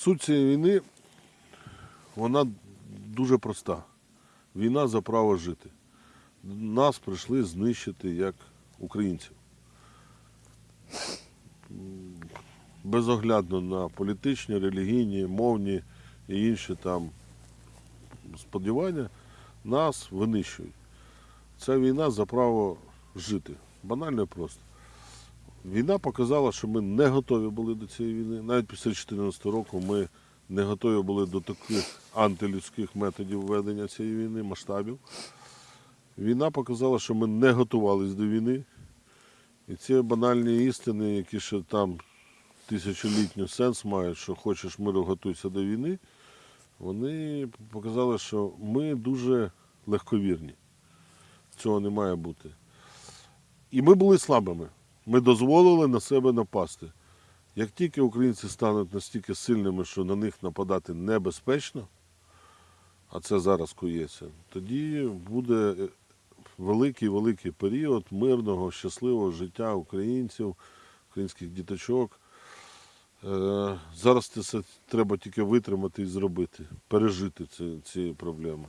Суть цієї війни, вона дуже проста. Війна за право жити. Нас прийшли знищити як українців. Безоглядно на політичні, релігійні, мовні і інші там сподівання нас винищують. Ця війна за право жити. Банально і просто. Війна показала, що ми не готові були до цієї війни. Навіть після 2014 року ми не готові були до таких антилюдських методів ведення цієї війни, масштабів. Війна показала, що ми не готувалися до війни. І ці банальні істини, які ще там тисячолітній сенс мають, що хочеш миру, готуйся до війни, вони показали, що ми дуже легковірні. Цього не має бути. І ми були слабими. Ми дозволили на себе напасти. Як тільки українці стануть настільки сильними, що на них нападати небезпечно, а це зараз коїться, тоді буде великий-великий період мирного, щасливого життя українців, українських діточок. Е, Зараз це треба тільки витримати і зробити, пережити ці, ці проблеми.